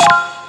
you